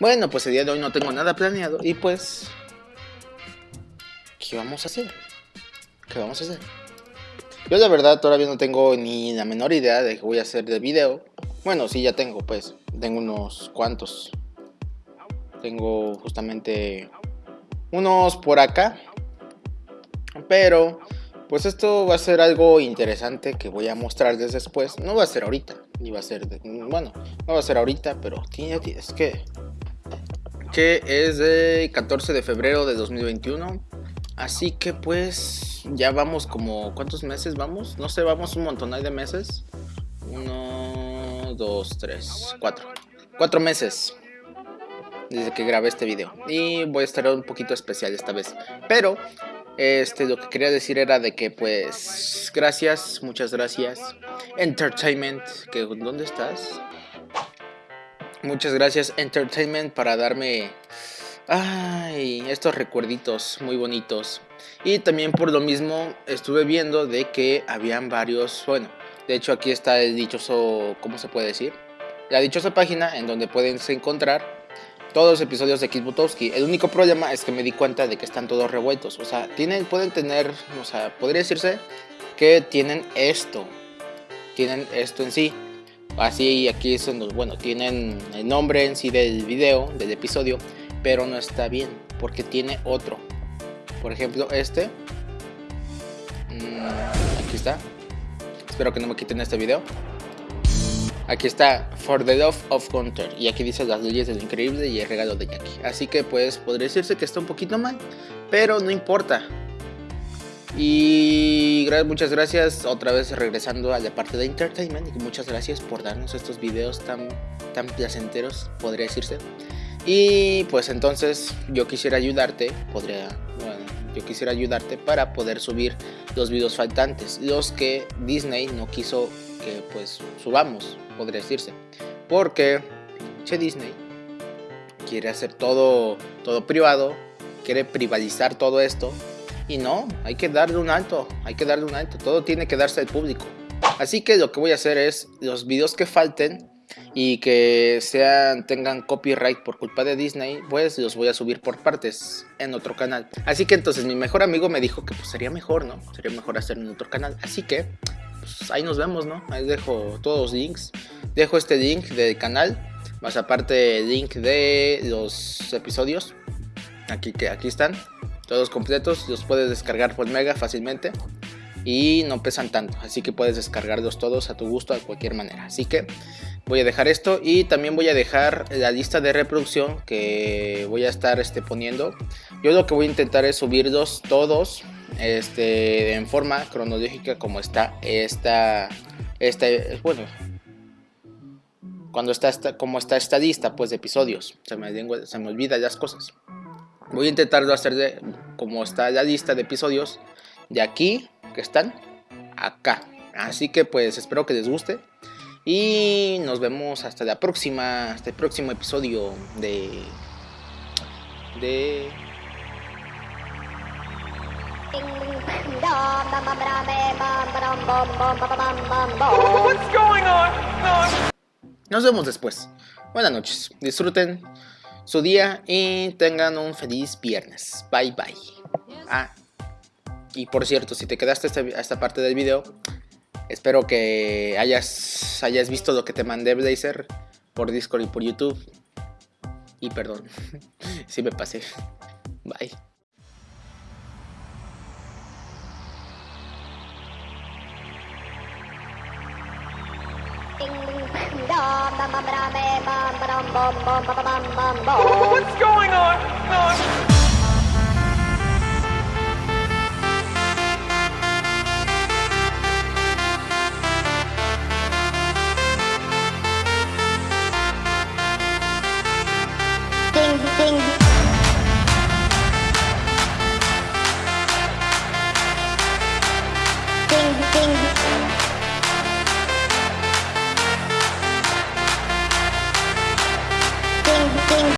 Bueno, pues el día de hoy no tengo nada planeado y pues... ¿Qué vamos a hacer? ¿Qué vamos a hacer? Yo de verdad todavía no tengo ni la menor idea de qué voy a hacer de video. Bueno, sí, ya tengo, pues. Tengo unos cuantos. Tengo justamente unos por acá. Pero, pues esto va a ser algo interesante que voy a mostrarles después. No va a ser ahorita, ni va a ser, bueno, no va a ser ahorita, pero tiene, es que que es de 14 de febrero de 2021. Así que pues ya vamos como... ¿Cuántos meses vamos? No sé, vamos un montón de meses. Uno, dos, tres, cuatro. Cuatro meses desde que grabé este video. Y voy a estar un poquito especial esta vez. Pero este, lo que quería decir era de que pues gracias, muchas gracias. Entertainment, que ¿dónde estás? Muchas gracias Entertainment para darme ay, estos recuerditos muy bonitos. Y también por lo mismo estuve viendo de que habían varios, bueno, de hecho aquí está el dichoso, ¿cómo se puede decir? La dichosa página en donde pueden encontrar todos los episodios de Kizbutowski. El único problema es que me di cuenta de que están todos revueltos. O sea, tienen, pueden tener, o sea, podría decirse que tienen esto. Tienen esto en sí. Así aquí los, bueno, tienen el nombre en sí del video, del episodio, pero no está bien porque tiene otro. Por ejemplo, este. Mm, aquí está. Espero que no me quiten este video. Aquí está For the Love of Gunter y aquí dice las leyes del increíble y el regalo de Jackie. Así que pues podría decirse que está un poquito mal, pero no importa. Y muchas gracias otra vez regresando a la parte de entertainment y muchas gracias por darnos estos videos tan, tan placenteros, podría decirse. Y pues entonces yo quisiera ayudarte, podría, bueno, yo quisiera ayudarte para poder subir los videos faltantes, los que Disney no quiso que pues subamos, podría decirse. Porque che Disney quiere hacer todo, todo privado, quiere privatizar todo esto y no, hay que darle un alto, hay que darle un alto, todo tiene que darse al público. Así que lo que voy a hacer es los videos que falten y que sean tengan copyright por culpa de Disney, pues los voy a subir por partes en otro canal. Así que entonces mi mejor amigo me dijo que pues sería mejor, ¿no? Sería mejor hacerlo en otro canal. Así que pues ahí nos vemos, ¿no? Ahí dejo todos los links. Dejo este link del canal, más aparte el link de los episodios. Aquí que aquí están todos completos, los puedes descargar por Mega fácilmente y no pesan tanto, así que puedes descargarlos todos a tu gusto de cualquier manera. Así que voy a dejar esto y también voy a dejar la lista de reproducción que voy a estar este, poniendo. Yo lo que voy a intentar es subirlos todos este, en forma cronológica como está esta, esta bueno, cuando está esta, como está esta lista pues de episodios, se me, se me olvidan las cosas. Voy a intentarlo hacer de, como está la lista de episodios, de aquí, que están, acá. Así que pues espero que les guste. Y nos vemos hasta la próxima, hasta el próximo episodio de... De... Nos vemos después. Buenas noches. Disfruten su día y tengan un feliz viernes. Bye bye. Ah, y por cierto, si te quedaste esta, parte del video, espero que hayas, hayas visto lo que te mandé Blazer por Discord y por YouTube. Y perdón, si me pasé. Bye. What's going on? No. Ding.